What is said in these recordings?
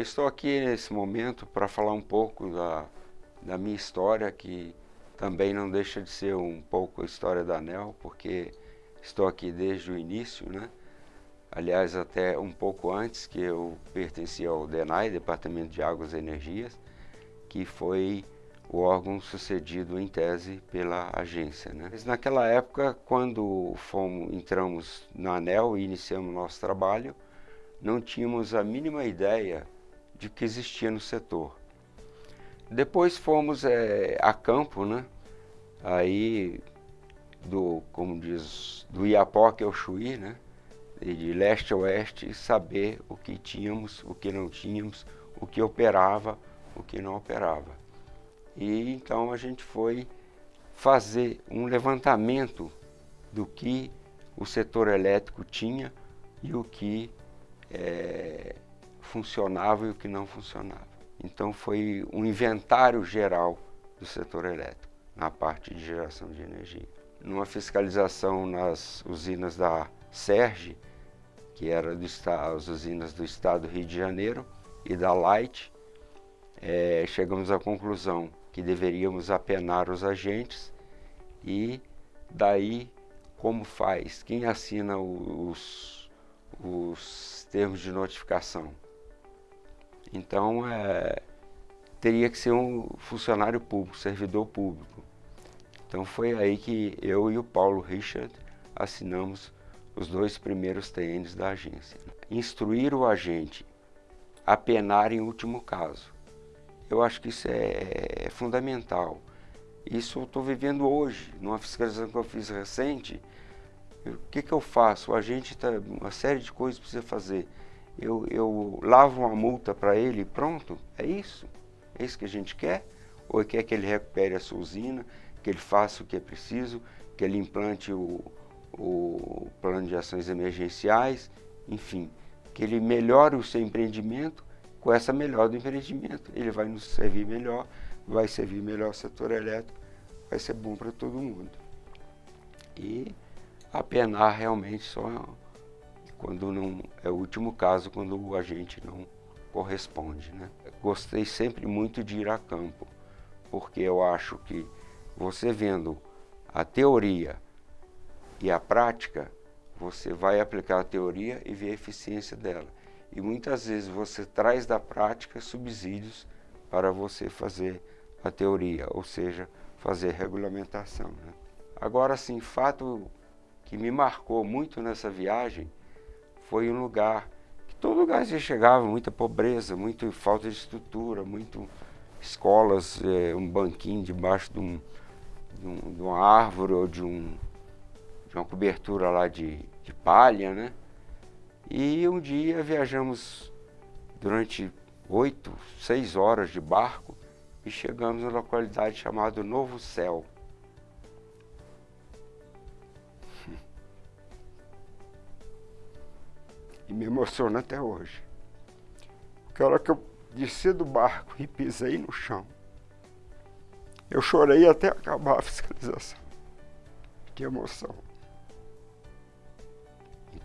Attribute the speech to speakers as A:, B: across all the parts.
A: estou aqui nesse momento para falar um pouco da, da minha história, que também não deixa de ser um pouco a história da ANEL, porque estou aqui desde o início, né? aliás até um pouco antes que eu pertencia ao DENAI, Departamento de Águas e Energias, que foi o órgão sucedido em tese pela agência. Né? Mas naquela época, quando fomos, entramos na ANEL e iniciamos nosso trabalho, não tínhamos a mínima ideia de que existia no setor. Depois fomos é, a campo, né? aí do, como diz, do Iapoque ao Chuí, né? de leste a oeste, saber o que tínhamos, o que não tínhamos, o que operava, o que não operava. E então a gente foi fazer um levantamento do que o setor elétrico tinha e o que é, funcionava e o que não funcionava. Então foi um inventário geral do setor elétrico, na parte de geração de energia. Numa fiscalização nas usinas da SERGE, que era do, as usinas do estado do Rio de Janeiro, e da Light, é, chegamos à conclusão que deveríamos apenar os agentes e daí como faz, quem assina os, os termos de notificação. Então, é, teria que ser um funcionário público, servidor público. Então foi aí que eu e o Paulo Richard assinamos os dois primeiros TNs da agência. Instruir o agente a penar em último caso. Eu acho que isso é, é fundamental. Isso eu estou vivendo hoje, numa fiscalização que eu fiz recente. O que, que eu faço? O agente está. Uma série de coisas precisa fazer. Eu, eu lavo uma multa para ele pronto? É isso? É isso que a gente quer? Ou quer que ele recupere a sua usina, que ele faça o que é preciso, que ele implante o, o plano de ações emergenciais, enfim, que ele melhore o seu empreendimento com essa melhora do empreendimento. Ele vai nos servir melhor, vai servir melhor o setor elétrico, vai ser bom para todo mundo. E apenar realmente só quando não é o último caso, quando o agente não corresponde. Né? Gostei sempre muito de ir a campo, porque eu acho que você vendo a teoria e a prática, você vai aplicar a teoria e ver a eficiência dela. E muitas vezes você traz da prática subsídios para você fazer a teoria, ou seja, fazer regulamentação. Né? Agora sim, fato que me marcou muito nessa viagem foi um lugar que todo lugar você chegava, muita pobreza, muita falta de estrutura, muito escolas, é, um banquinho debaixo de, um, de, um, de uma árvore ou de um de uma cobertura lá de, de palha, né? E um dia viajamos durante oito, seis horas de barco e chegamos na localidade chamada Novo Céu. E me emociona até hoje. Porque a hora que eu desci do barco e pisei no chão, eu chorei até acabar a fiscalização. Que emoção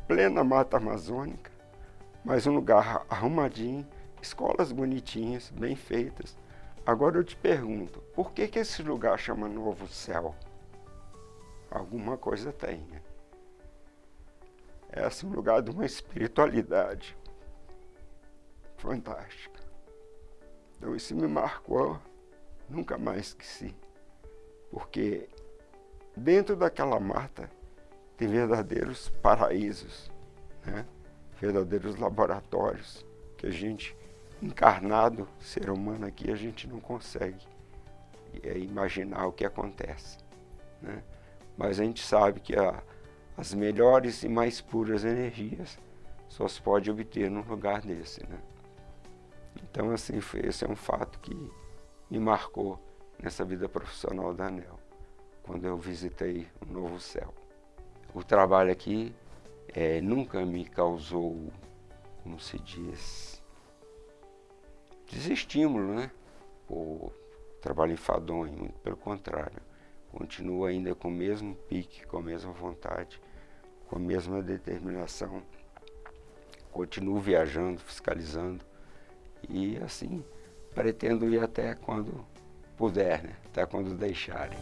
A: plena mata amazônica, mas um lugar arrumadinho, escolas bonitinhas, bem feitas. Agora eu te pergunto, por que, que esse lugar chama Novo Céu? Alguma coisa tem, né? Esse é um lugar de uma espiritualidade fantástica. Então isso me marcou, nunca mais esqueci. Porque dentro daquela mata tem verdadeiros paraísos, né? verdadeiros laboratórios que a gente, encarnado, ser humano aqui, a gente não consegue é, imaginar o que acontece. Né? Mas a gente sabe que a, as melhores e mais puras energias só se pode obter num lugar desse. Né? Então, assim, foi, esse é um fato que me marcou nessa vida profissional da ANEL, quando eu visitei o Novo Céu o trabalho aqui é, nunca me causou, como se diz, desestímulo, né? O trabalho enfadonho, muito pelo contrário. Continuo ainda com o mesmo pique, com a mesma vontade, com a mesma determinação. Continuo viajando, fiscalizando E assim, pretendo ir até quando puder, né? até quando deixarem.